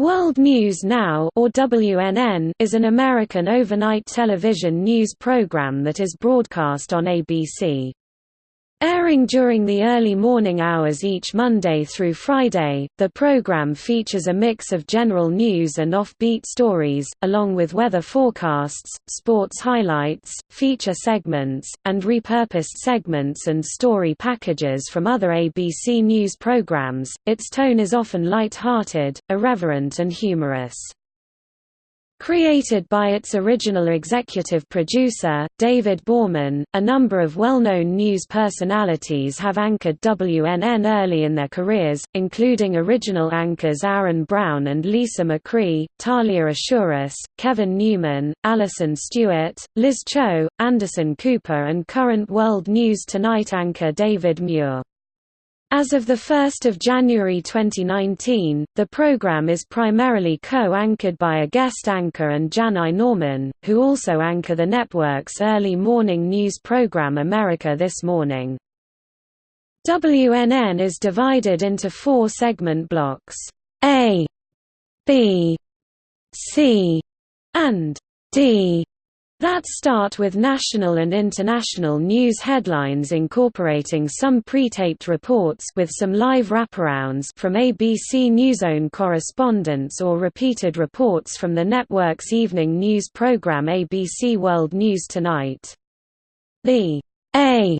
World News Now or WNN is an American overnight television news program that is broadcast on ABC. Airing during the early morning hours each Monday through Friday, the program features a mix of general news and offbeat stories, along with weather forecasts, sports highlights, feature segments, and repurposed segments and story packages from other ABC News programs. Its tone is often light-hearted, irreverent and humorous. Created by its original executive producer, David Bohrman, a number of well-known news personalities have anchored WNN early in their careers, including original anchors Aaron Brown and Lisa McCree, Thalia Assuras, Kevin Newman, Allison Stewart, Liz Cho, Anderson Cooper and current World News Tonight anchor David Muir. As of 1 January 2019, the program is primarily co-anchored by a guest anchor and Janai Norman, who also anchor the network's early morning news program America This Morning. WNN is divided into four segment blocks, A, B, C, and D that start with national and international news headlines incorporating some pre-taped reports with some live wraparounds from ABC NewsOne correspondents or repeated reports from the network's evening news program ABC World News Tonight. The A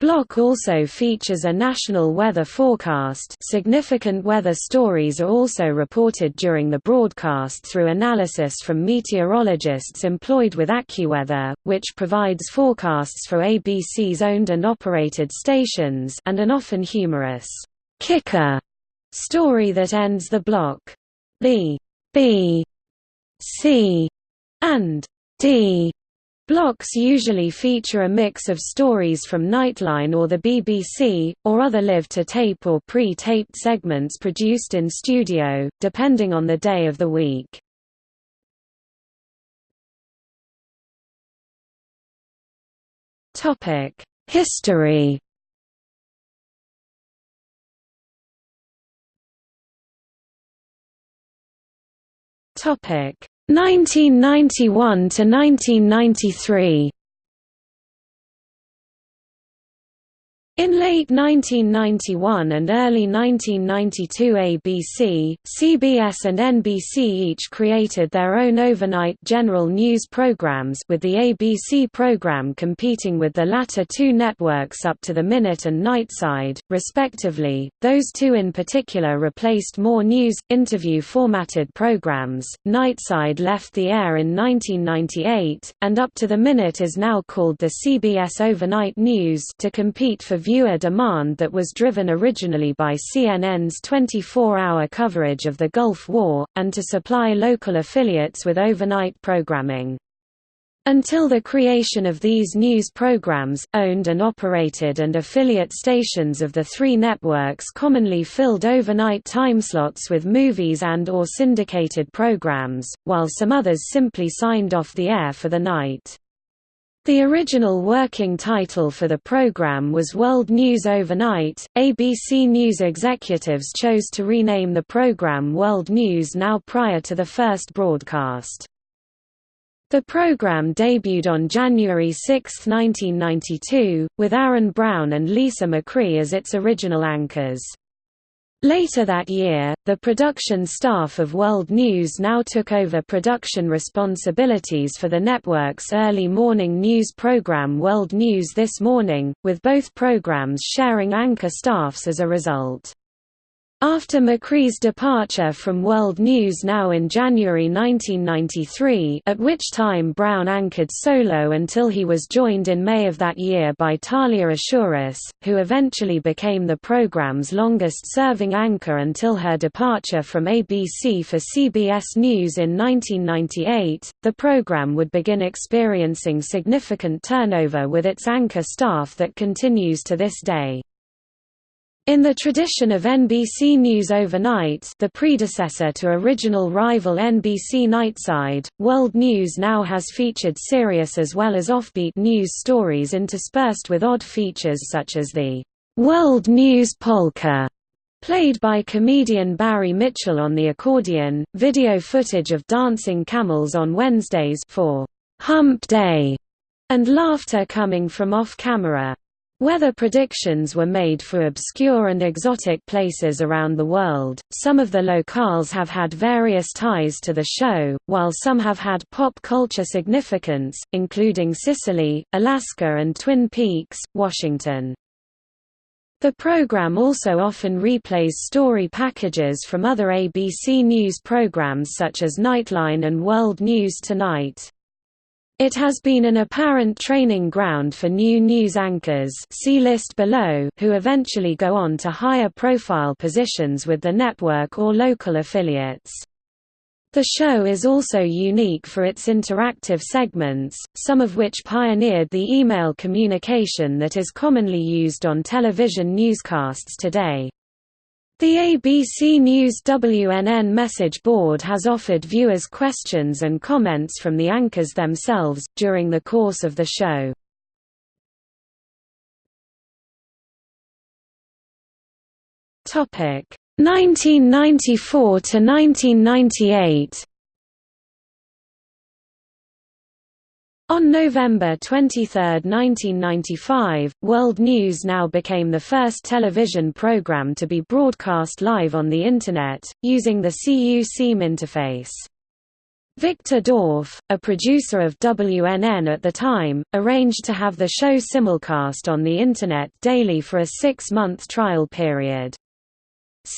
Block also features a national weather forecast significant weather stories are also reported during the broadcast through analysis from meteorologists employed with AccuWeather, which provides forecasts for ABC's owned and operated stations and an often humorous, kicker story that ends the block. The B, C, and D Blocks usually feature a mix of stories from Nightline or the BBC, or other live-to-tape or pre-taped segments produced in studio, depending on the day of the week. History Topic 1991 to 1993 In late 1991 and early 1992 ABC, CBS and NBC each created their own overnight general news programs with the ABC program competing with the latter two networks up to the minute and nightside, respectively. Those two in particular replaced more news, interview-formatted programs. Nightside left the air in 1998, and Up to the Minute is now called the CBS Overnight News to compete for viewer demand that was driven originally by CNN's 24-hour coverage of the Gulf War, and to supply local affiliates with overnight programming. Until the creation of these news programs, owned and operated and affiliate stations of the three networks commonly filled overnight timeslots with movies and or syndicated programs, while some others simply signed off the air for the night. The original working title for the program was World News Overnight. ABC News executives chose to rename the program World News Now prior to the first broadcast. The program debuted on January 6, 1992, with Aaron Brown and Lisa McCree as its original anchors. Later that year, the production staff of World News now took over production responsibilities for the network's early morning news program World News This Morning, with both programs sharing anchor staffs as a result. After McCree's departure from World News Now in January 1993 at which time Brown anchored solo until he was joined in May of that year by Thalia Assuras, who eventually became the program's longest-serving anchor until her departure from ABC for CBS News in 1998, the program would begin experiencing significant turnover with its anchor staff that continues to this day. In the tradition of NBC News Overnight the predecessor to original rival NBC Nightside, World News now has featured serious as well as offbeat news stories interspersed with odd features such as the "'World News Polka' played by comedian Barry Mitchell on the accordion, video footage of dancing camels on Wednesdays for Hump Day, and laughter coming from off-camera. Weather predictions were made for obscure and exotic places around the world. Some of the locales have had various ties to the show, while some have had pop culture significance, including Sicily, Alaska, and Twin Peaks, Washington. The program also often replays story packages from other ABC News programs such as Nightline and World News Tonight. It has been an apparent training ground for new news anchors see list below who eventually go on to higher profile positions with the network or local affiliates. The show is also unique for its interactive segments, some of which pioneered the email communication that is commonly used on television newscasts today. The ABC News WNN message board has offered viewers questions and comments from the anchors themselves, during the course of the show. Topic 1994 to 1998 On November 23, 1995, World News Now became the first television program to be broadcast live on the Internet, using the CU-SeeMe interface. Victor Dorf, a producer of WNN at the time, arranged to have the show simulcast on the Internet daily for a six-month trial period.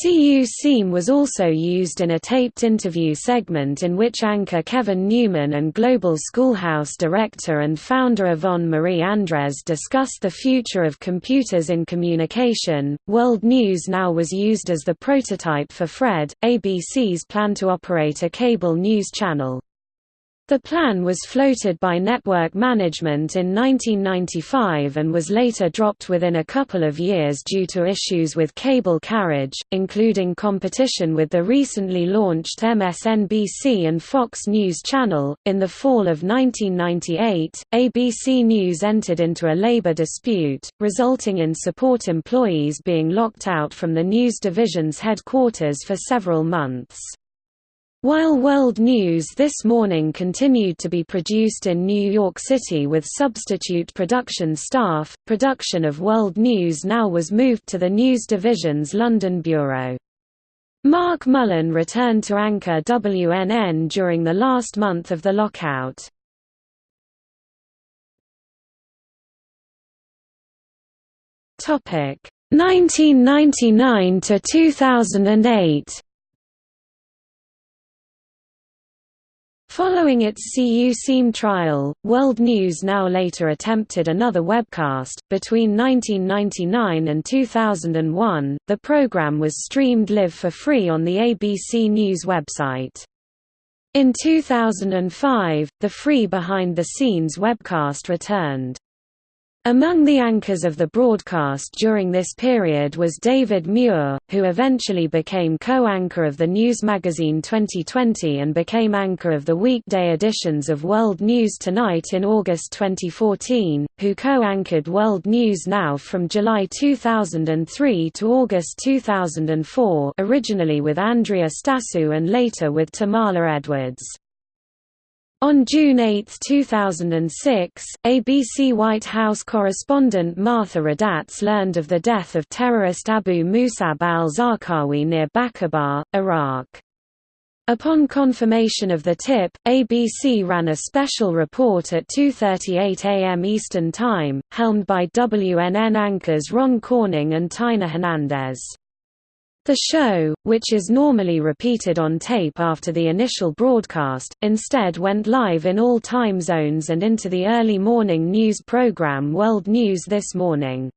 CU-SeeMe was also used in a taped interview segment in which anchor Kevin Newman and Global Schoolhouse director and founder Yvonne Marie Andres discussed the future of computers in communication. World News Now was used as the prototype for Fred, ABC's plan to operate a cable news channel. The plan was floated by Network Management in 1995 and was later dropped within a couple of years due to issues with cable carriage, including competition with the recently launched MSNBC and Fox News Channel. In the fall of 1998, ABC News entered into a labor dispute, resulting in support employees being locked out from the news division's headquarters for several months. While World News This Morning continued to be produced in New York City with substitute production staff, production of World News Now was moved to the news division's London bureau. Mark Mullen returned to anchor WNN during the last month of the lockout. Topic 1999 to 2008. Following its CU-SeeMe trial, World News Now later attempted another webcast. Between 1999 and 2001, the program was streamed live for free on the ABC News website. In 2005, the free behind the scenes webcast returned. Among the anchors of the broadcast during this period was David Muir, who eventually became co-anchor of the news magazine 2020 and became anchor of the weekday editions of World News Tonight in August 2014, who co-anchored World News Now from July 2003 to August 2004 originally with Andrea Stassou and later with Tamala Edwards. On June 8, 2006, ABC White House correspondent Martha Raddatz learned of the death of terrorist Abu Musab al-Zarqawi near Baqubah, Iraq. Upon confirmation of the tip, ABC ran a special report at 2.38 am Eastern Time, helmed by WNN anchors Ron Corning and Tina Hernandez. The show, which is normally repeated on tape after the initial broadcast, instead went live in all time zones and into the early morning news program World News This Morning.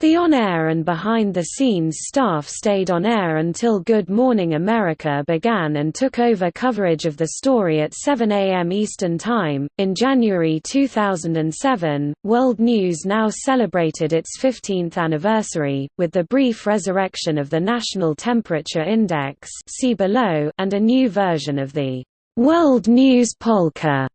The on-air and behind-the-scenes staff stayed on air until Good Morning America began and took over coverage of the story at 7 a.m. Eastern Time. In January 2007, World News Now celebrated its 15th anniversary, with the brief resurrection of the National Temperature Index see below and a new version of the World News Polka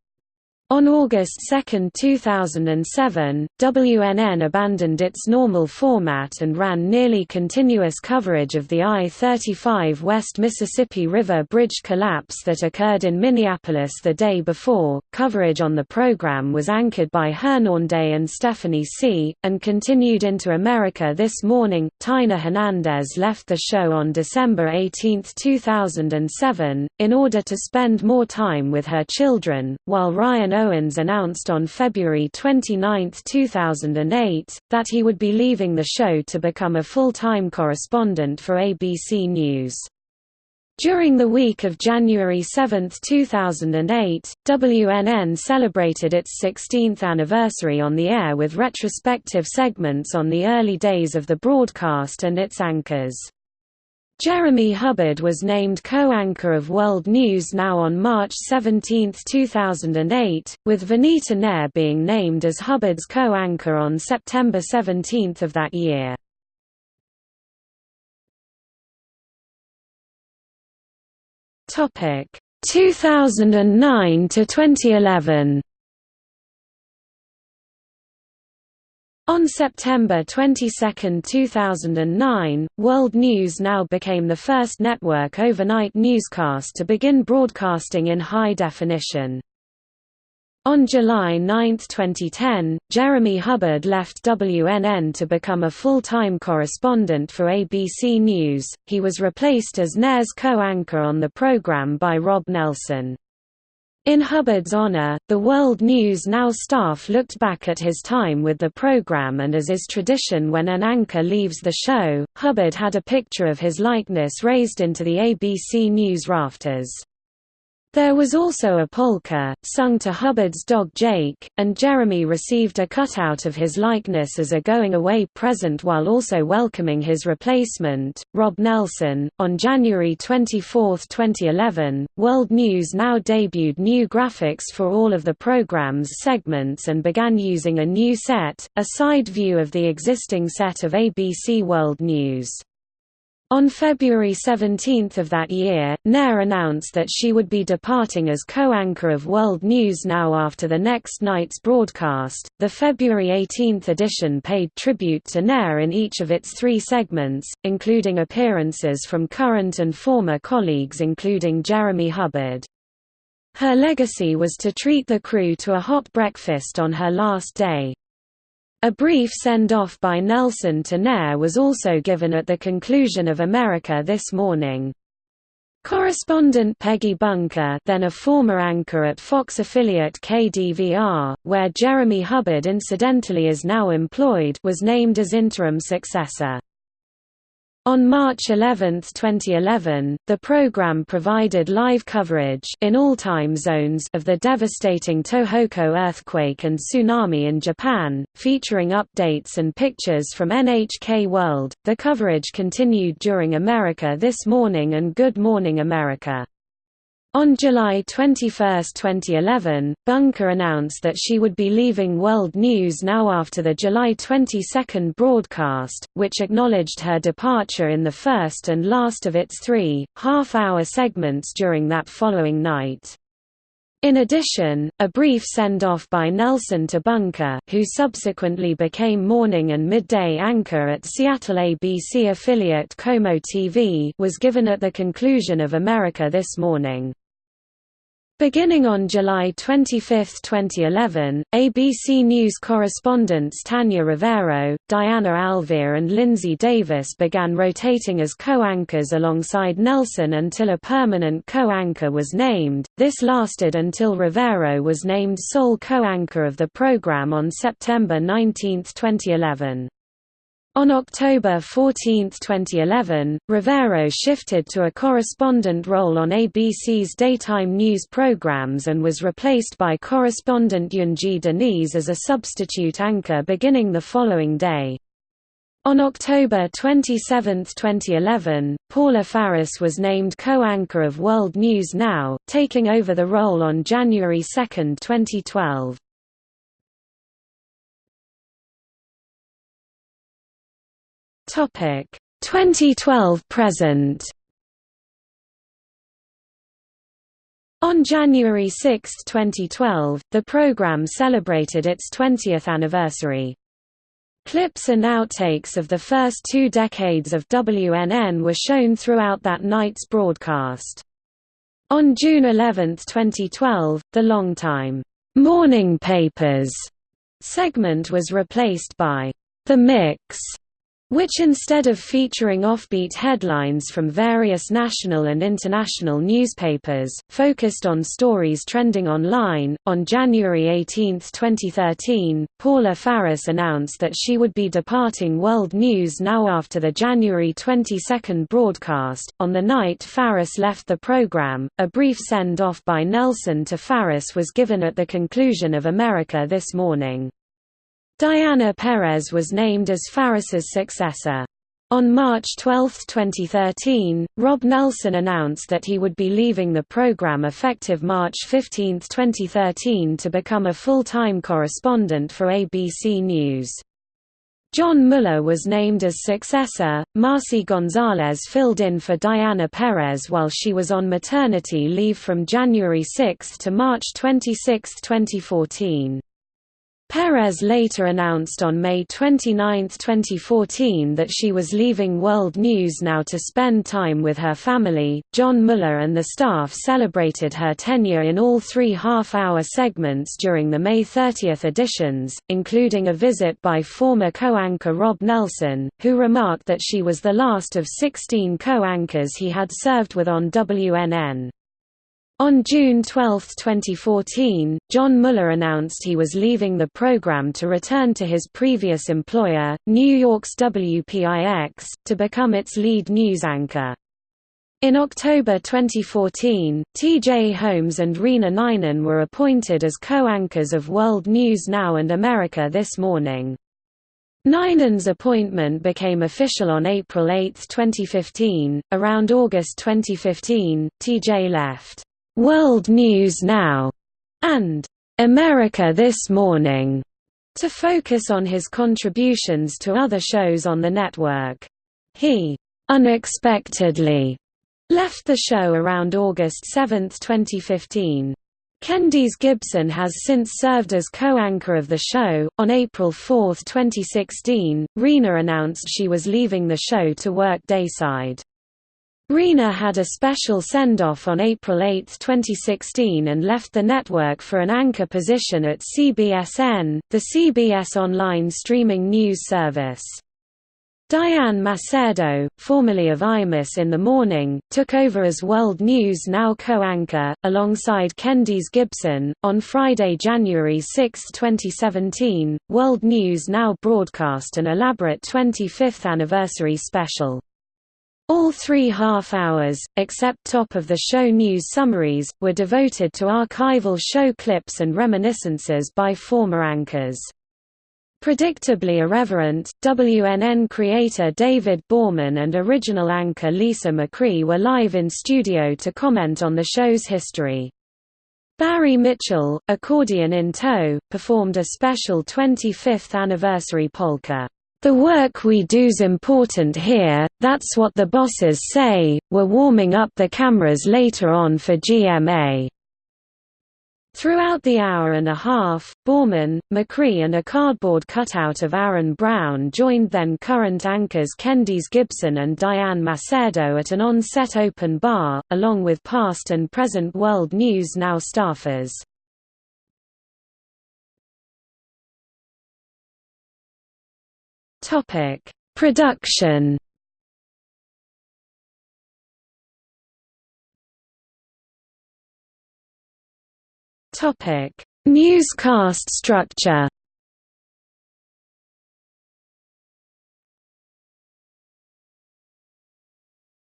On August 2, 2007, WNN abandoned its normal format and ran nearly continuous coverage of the I-35 West Mississippi River Bridge collapse that occurred in Minneapolis the day before. Coverage on the program was anchored by Hernández and Stephanie Sy, and continued into America this morning. Tina Hernandez left the show on December 18, 2007, in order to spend more time with her children, while Ryan Owens announced on February 29, 2008, that he would be leaving the show to become a full-time correspondent for ABC News. During the week of January 7, 2008, WNN celebrated its 16th anniversary on the air with retrospective segments on the early days of the broadcast and its anchors. Jeremy Hubbard was named co-anchor of World News Now on March 17, 2008, with Vanita Nair being named as Hubbard's co-anchor on September 17 of that year. Topic 2009 to 2011. On September 22, 2009, World News Now became the first network overnight newscast to begin broadcasting in high definition. On July 9, 2010, Jeremy Hubbard left WNN to become a full-time correspondent for ABC News. He was replaced as Nair's co-anchor on the program by Rob Nelson. In Hubbard's honor, the World News Now staff looked back at his time with the program and as is tradition when an anchor leaves the show, Hubbard had a picture of his likeness raised into the ABC News rafters. There was also a polka, sung to Hubbard's dog Jake, and Jeremy received a cutout of his likeness as a going-away present while also welcoming his replacement, Rob Nelson. On January 24, 2011, World News Now debuted new graphics for all of the program's segments and began using a new set, a side view of the existing set of ABC World News. On February 17 of that year, Nair announced that she would be departing as co-anchor of World News Now after the next night's broadcast. The February 18 edition paid tribute to Nair in each of its three segments, including appearances from current and former colleagues including Jeremy Hubbard. Her legacy was to treat the crew to a hot breakfast on her last day. A brief send-off by Nelson to Nair was also given at the conclusion of America This Morning. Correspondent Peggy Bunker then a former anchor at Fox affiliate KDVR, where Jeremy Hubbard incidentally is now employed was named as interim successor. On March 11, 2011, the program provided live coverage in all time zones of the devastating Tohoku earthquake and tsunami in Japan, featuring updates and pictures from NHK World. The coverage continued during America This Morning and Good Morning America. On July 21, 2011, Bunker announced that she would be leaving World News Now after the July 22 broadcast, which acknowledged her departure in the first and last of its three, half-hour segments during that following night. In addition, a brief send-off by Nelson to Bunker who subsequently became morning and midday anchor at Seattle ABC affiliate KOMO TV was given at the conclusion of America This Morning. Beginning on July 25, 2011, ABC News correspondents Tanya Rivero, Diana Alvear and Lindsay Davis began rotating as co-anchors alongside Nelson until a permanent co-anchor was named. This lasted until Rivero was named sole co-anchor of the program on September 19, 2011. On October 14, 2011, Rivero shifted to a correspondent role on ABC's daytime news programs and was replaced by correspondent Yunji de Nies as a substitute anchor beginning the following day. On October 27, 2011, Paula Faris was named co-anchor of World News Now, taking over the role on January 2, 2012. Topic 2012 present. On January 6, 2012, the program celebrated its 20th anniversary. Clips and outtakes of the first two decades of WNN were shown throughout that night's broadcast. On June 11, 2012, the longtime morning papers segment was replaced by The Mix which instead of featuring offbeat headlines from various national and international newspapers, focused on stories trending online. On January 18, 2013, Paula Faris announced that she would be departing World News Now after the January 22 broadcast. On the night Faris left the program, a brief send off by Nelson to Faris was given at the conclusion of America This Morning. Diana Perez was named as Faris's successor. On March 12, 2013, Rob Nelson announced that he would be leaving the program effective March 15, 2013 to become a full-time correspondent for ABC News. John Muller was named as successor. Marcy Gonzalez filled in for Diana Perez while she was on maternity leave from January 6 to March 26, 2014. Perez later announced on May 29, 2014 that she was leaving World News Now to spend time with her family. John Muller and the staff celebrated her tenure in all three half hour segments during the May 30 editions, including a visit by former co anchor Rob Nelson, who remarked that she was the last of 16 co anchors he had served with on WNN. On June 12, 2014, John Muller announced he was leaving the program to return to his previous employer, New York's WPIX, to become its lead news anchor. In October 2014, T.J. Holmes and Rena Ninan were appointed as co-anchors of World News Now and America This Morning. Ninan's appointment became official on April 8, 2015. Around August 2015, TJ left. World News Now, and America This Morning, to focus on his contributions to other shows on the network. He unexpectedly left the show around August 7, 2015. Kendys Gibson has since served as co-anchor of the show. On April 4, 2016, Rena announced she was leaving the show to work dayside. Rena had a special send-off on April 8, 2016 and left the network for an anchor position at CBSN, the CBS online streaming news service. Diane Macedo, formerly of Imus in the Morning, took over as World News Now co-anchor, alongside Kendys Gibson. On Friday, January 6, 2017, World News Now broadcast an elaborate 25th anniversary special. All three half-hours, except top-of-the-show news summaries, were devoted to archival show clips and reminiscences by former anchors. Predictably irreverent, WNN creator David Bohrman and original anchor Lisa McCree were live in studio to comment on the show's history. Barry Mitchell, accordion in tow, performed a special 25th anniversary polka. The work we do's important here, that's what the bosses say, we're warming up the cameras later on for GMA. Throughout the hour and a half, Bohrman, McCree and a cardboard cutout of Aaron Brown joined then current anchors Kendys Gibson and Diane Macedo at an on-set open bar, along with past and present World News Now staffers. Topic: Production. Topic: Newscast structure.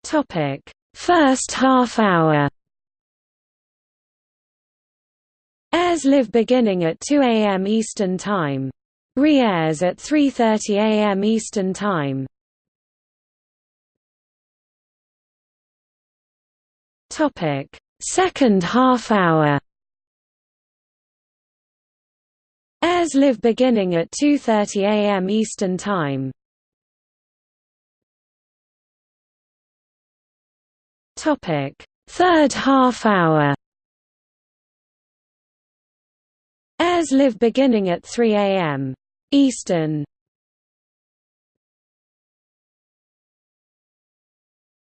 Topic: First half hour. Airs live beginning at 2 a.m. Eastern Time. Re-airs at 3.30 am Eastern Time. Second half hour Airs live beginning at 2.30 am Eastern Time. Third half hour Airs Live beginning at 3 a.m. Eastern.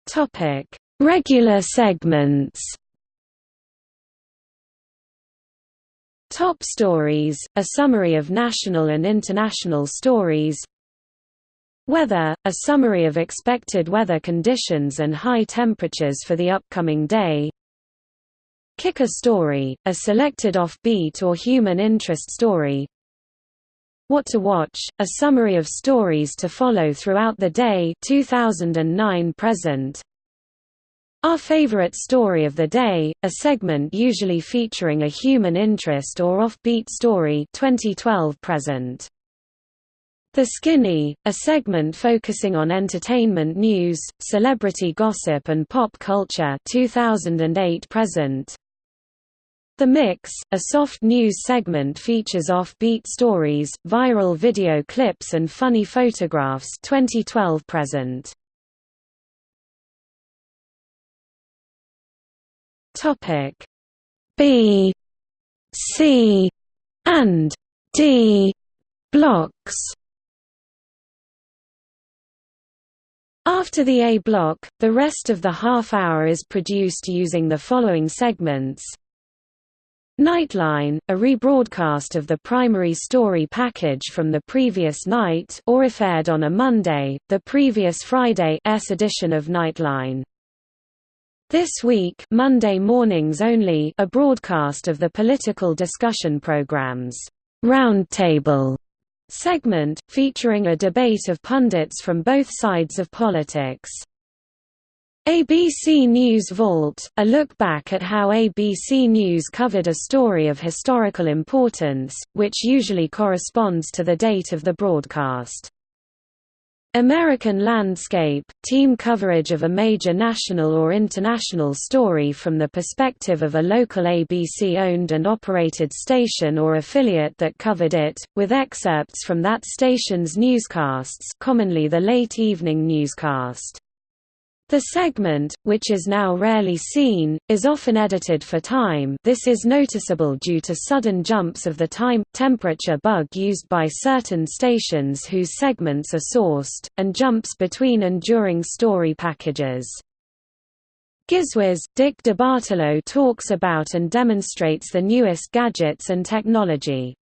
Topic: Regular segments. Top Stories, a summary of national and international stories Weather, a summary of expected weather conditions and high temperatures for the upcoming day Kicker Story, a selected offbeat or human interest story What to Watch, a summary of stories to follow throughout the day 2009 present our Favorite Story of the Day, a segment usually featuring a human interest or offbeat story 2012 present. The Skinny, a segment focusing on entertainment news, celebrity gossip and pop culture 2008 present. The Mix, a soft news segment features offbeat stories, viral video clips and funny photographs 2012 present. Topic. B C and D blocks. After the A block, the rest of the half hour is produced using the following segments Nightline, a rebroadcast of the primary story package from the previous night or if aired on a Monday, the previous Friday's edition of Nightline. This week Monday mornings only a broadcast of the political discussion programs, Roundtable segment, featuring a debate of pundits from both sides of politics. ABC News Vault, a look back at how ABC News covered a story of historical importance, which usually corresponds to the date of the broadcast. American Landscape, team coverage of a major national or international story from the perspective of a local ABC-owned and operated station or affiliate that covered it, with excerpts from that station's newscasts commonly the late evening newscast. The segment, which is now rarely seen, is often edited for time this is noticeable due to sudden jumps of the time-temperature bug used by certain stations whose segments are sourced, and jumps between and during story packages. Gizwiz, Dick DeBartolo talks about and demonstrates the newest gadgets and technology.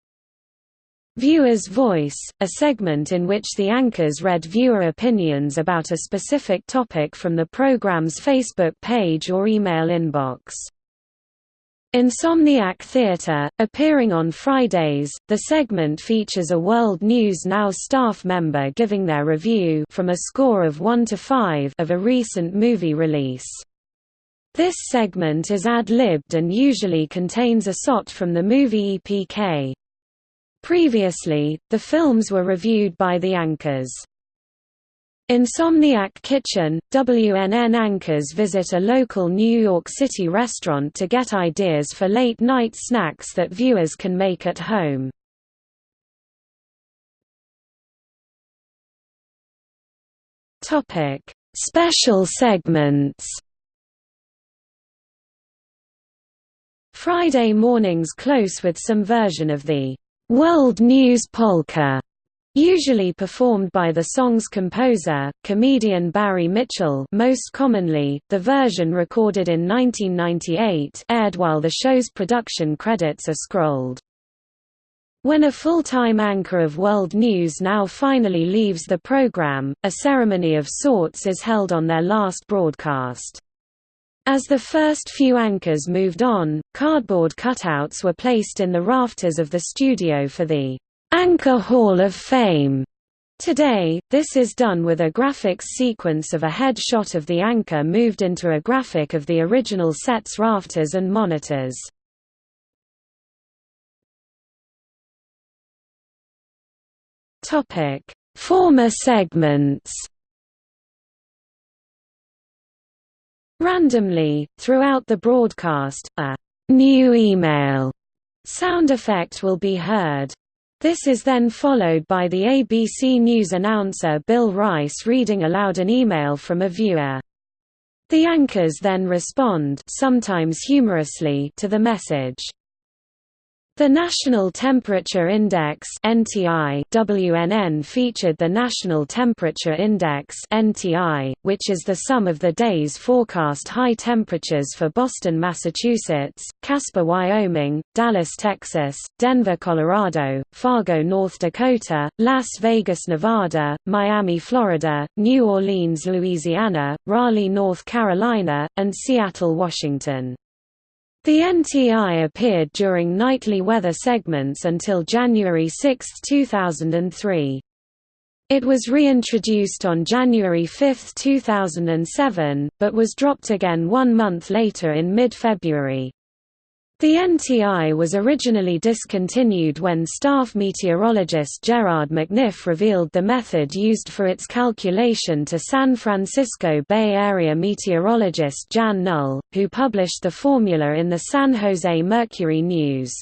Viewer's Voice, a segment in which the anchors read viewer opinions about a specific topic from the program's Facebook page or email inbox. Insomniac Theatre, appearing on Fridays, the segment features a World News Now staff member giving their review from a score of 1 to 5 of a recent movie release. This segment is ad-libbed and usually contains a SOT from the movie EPK. Previously, the films were reviewed by the anchors. Insomniac Kitchen – WNN anchors visit a local New York City restaurant to get ideas for late-night snacks that viewers can make at home. Special segments Friday mornings close with some version of the World News Polka, usually performed by the song's composer, comedian Barry Mitchell most commonly, the version recorded in 1998 aired while the show's production credits are scrolled. When a full-time anchor of World News now finally leaves the program, a ceremony of sorts is held on their last broadcast. As the first few anchors moved on, cardboard cutouts were placed in the rafters of the studio for the Anchor Hall of Fame. Today, this is done with a graphics sequence of a head shot of the anchor moved into a graphic of the original set's rafters and monitors. Former segments Randomly, throughout the broadcast, a new email sound effect will be heard. This is then followed by the ABC News announcer Bill Rice reading aloud an email from a viewer. The anchors then respond sometimes humorously to the message. The National Temperature Index (NTI) WNN featured the National Temperature Index (NTI), which is the sum of the day's forecast high temperatures for Boston, Massachusetts, Casper, Wyoming, Dallas, Texas, Denver, Colorado, Fargo, North Dakota, Las Vegas, Nevada, Miami, Florida, New Orleans, Louisiana, Raleigh, North Carolina, and Seattle, Washington. The NTI appeared during nightly weather segments until January 6, 2003. It was reintroduced on January 5, 2007, but was dropped again one month later in mid-February. The NTI was originally discontinued when staff meteorologist Gerard McNiff revealed the method used for its calculation to San Francisco Bay Area meteorologist Jan Null, who published the formula in the San Jose Mercury News.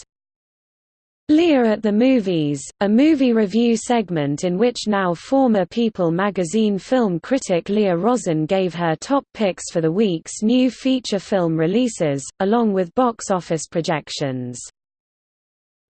Leah at the Movies, a movie review segment in which now former People magazine film critic Leah Rosen gave her top picks for the week's new feature film releases, along with box office projections.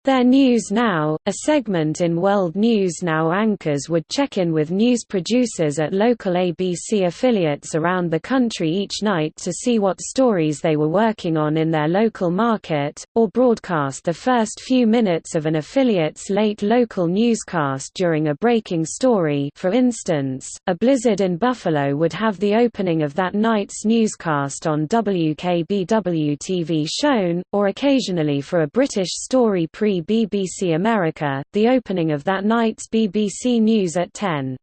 Their News Now, a segment in World News Now anchors would check in with news producers at local ABC affiliates around the country each night to see what stories they were working on in their local market, or broadcast the first few minutes of an affiliate's late local newscast during a breaking story. For instance, a blizzard in Buffalo would have the opening of that night's newscast on WKBW TV shown, or occasionally for a British story pre BBC America, the opening of that night's BBC News at 10.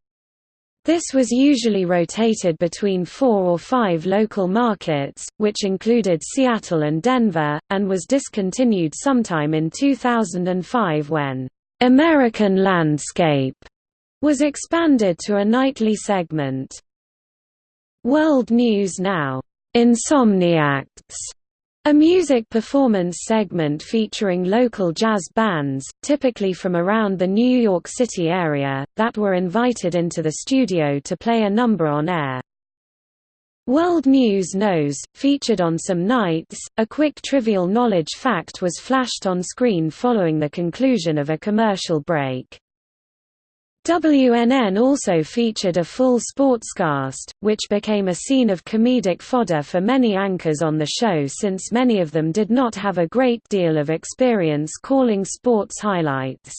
This was usually rotated between four or five local markets, which included Seattle and Denver, and was discontinued sometime in 2005 when "'American Landscape' was expanded to a nightly segment. World News Now, "'Insomniacts' A music performance segment featuring local jazz bands, typically from around the New York City area, that were invited into the studio to play a number on air. World News Knows, featured on some nights, a quick trivial knowledge fact was flashed on screen following the conclusion of a commercial break. WNN also featured a full sportscast, which became a scene of comedic fodder for many anchors on the show since many of them did not have a great deal of experience calling sports highlights.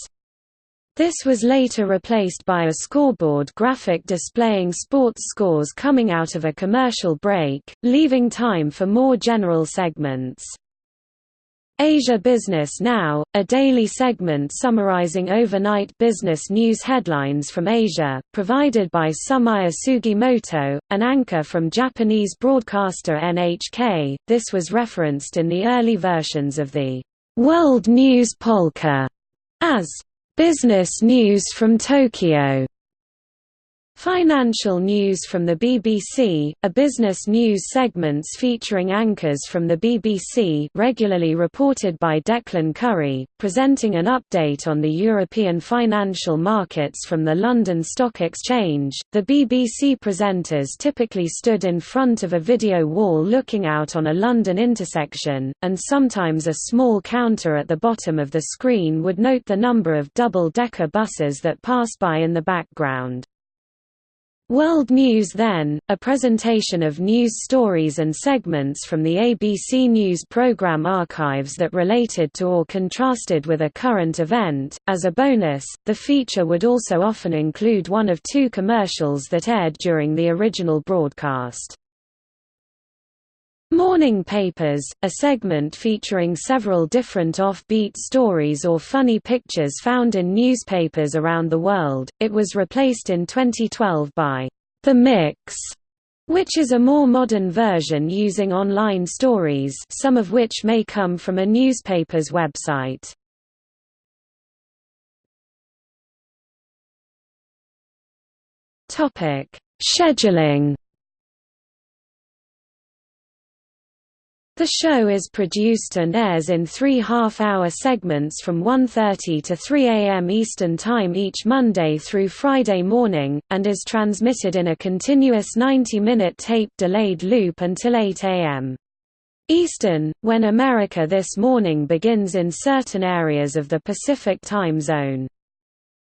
This was later replaced by a scoreboard graphic displaying sports scores coming out of a commercial break, leaving time for more general segments. Asia Business Now, a daily segment summarizing overnight business news headlines from Asia, provided by Sumaya Sugimoto, an anchor from Japanese broadcaster NHK. This was referenced in the early versions of the World News Polka as business news from Tokyo. Financial news from the BBC, a business news segments featuring anchors from the BBC regularly reported by Declan Curry, presenting an update on the European financial markets from the London Stock Exchange. The BBC presenters typically stood in front of a video wall looking out on a London intersection, and sometimes a small counter at the bottom of the screen would note the number of double-decker buses that pass by in the background. World News Then, a presentation of news stories and segments from the ABC News program archives that related to or contrasted with a current event. As a bonus, the feature would also often include one of two commercials that aired during the original broadcast. Morning Papers, a segment featuring several different off-beat stories or funny pictures found in newspapers around the world, it was replaced in 2012 by The Mix, which is a more modern version using online stories some of which may come from a newspaper's website. Scheduling The show is produced and airs in three half-hour segments from 1.30 to 3 a.m. Eastern Time each Monday through Friday morning, and is transmitted in a continuous 90-minute tape-delayed loop until 8 a.m. Eastern, when America This Morning begins in certain areas of the Pacific time zone.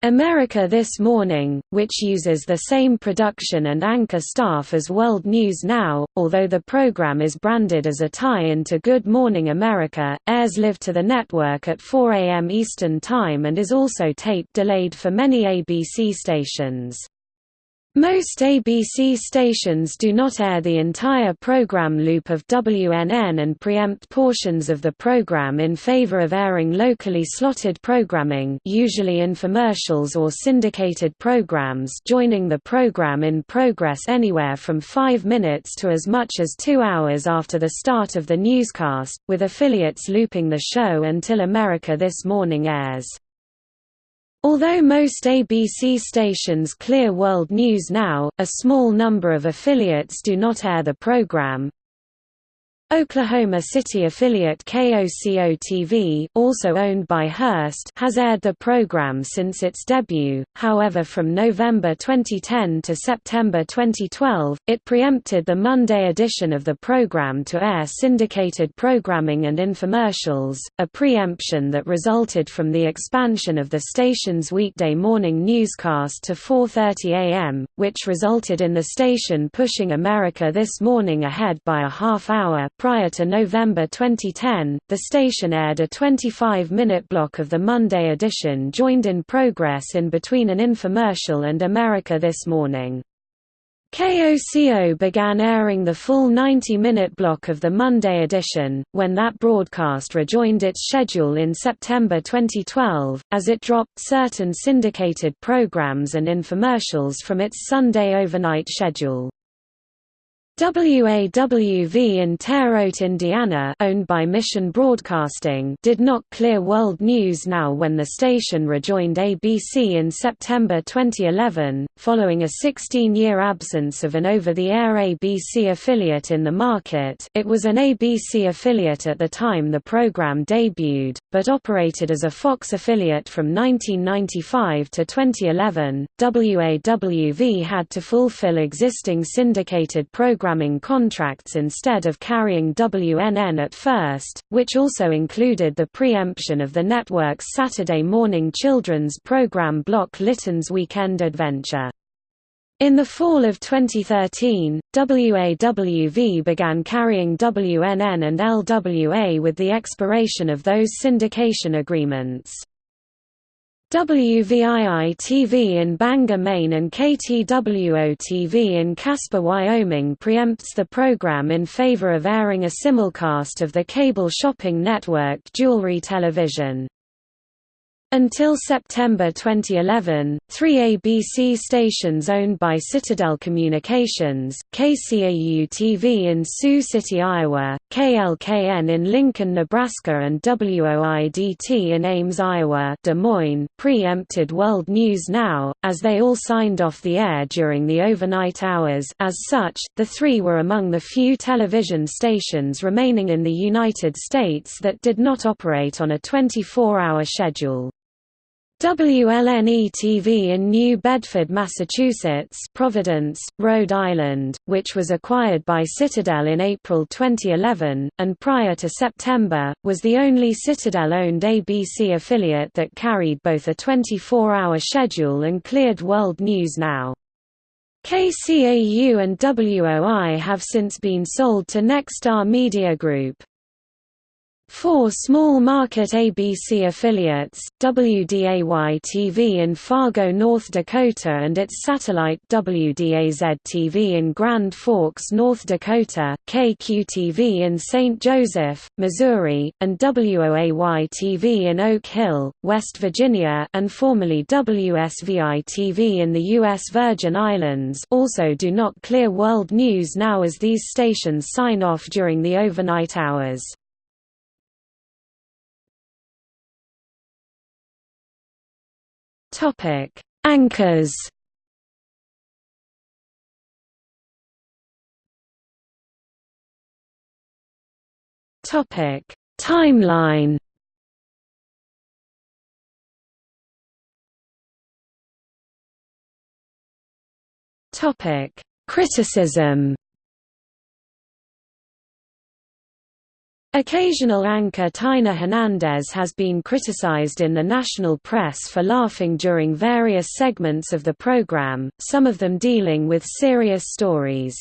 America This Morning, which uses the same production and anchor staff as World News Now, although the program is branded as a tie-in to Good Morning America, airs live to the network at 4 a.m. Eastern Time and is also tape-delayed for many ABC stations. Most ABC stations do not air the entire program loop of WNN and preempt portions of the program in favor of airing locally slotted programming usually infomercials or syndicated programs joining the program in progress anywhere from 5 minutes to as much as 2 hours after the start of the newscast, with affiliates looping the show until America This Morning airs. Although most ABC stations clear World News Now, a small number of affiliates do not air the program, Oklahoma City affiliate KOCO-TV, also owned by Hearst, has aired the program since its debut, however from November 2010 to September 2012, it preempted the Monday edition of the program to air syndicated programming and infomercials, a preemption that resulted from the expansion of the station's weekday morning newscast to 4.30 am, which resulted in the station pushing America This Morning ahead by a half hour Prior to November 2010, the station aired a 25-minute block of the Monday edition joined in progress in between an infomercial and America This Morning. KOCO began airing the full 90-minute block of the Monday edition, when that broadcast rejoined its schedule in September 2012, as it dropped certain syndicated programs and infomercials from its Sunday overnight schedule. WAWV in Terre Haute, Indiana owned by Mission Broadcasting did not clear World News Now when the station rejoined ABC in September 2011, following a 16-year absence of an over-the-air ABC affiliate in the market it was an ABC affiliate at the time the program debuted, but operated as a Fox affiliate from 1995 to 2011. WAWV had to fulfill existing syndicated programs programming contracts instead of carrying WNN at first, which also included the preemption of the network's Saturday morning children's program block Litton's Weekend Adventure. In the fall of 2013, WAWV began carrying WNN and LWA with the expiration of those syndication agreements. WVII-TV in Bangor, Maine and KTWO-TV in Casper, Wyoming preempts the program in favor of airing a simulcast of the cable shopping network Jewelry Television. Until September 2011, three ABC stations owned by Citadel Communications, KCAU-TV in Sioux City, Iowa, KLKN in Lincoln, Nebraska and WOIDT in Ames, Iowa Des Moines preempted World News Now, as they all signed off the air during the overnight hours as such, the three were among the few television stations remaining in the United States that did not operate on a 24-hour schedule. WLNE-TV in New Bedford, Massachusetts Providence, Rhode Island, which was acquired by Citadel in April 2011, and prior to September, was the only Citadel-owned ABC affiliate that carried both a 24-hour schedule and cleared World News Now. KCAU and WOI have since been sold to Nexstar Media Group. Four small-market ABC affiliates, WDAY-TV in Fargo, North Dakota and its satellite WDAZ-TV in Grand Forks, North Dakota, KQ-TV in St. Joseph, Missouri, and WOAY-TV in Oak Hill, West Virginia and formerly WSVI-TV in the U.S. Virgin Islands also do not clear world news now as these stations sign off during the overnight hours. Topic: Anchors. Topic: Timeline. Topic: Criticism. Occasional anchor Taina Hernandez has been criticized in the national press for laughing during various segments of the program, some of them dealing with serious stories.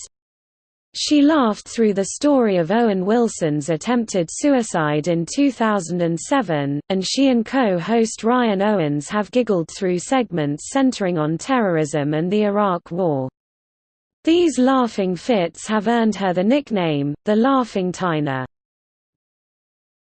She laughed through the story of Owen Wilson's attempted suicide in 2007, and she and co-host Ryan Owens have giggled through segments centering on terrorism and the Iraq War. These laughing fits have earned her the nickname, the Laughing Taina.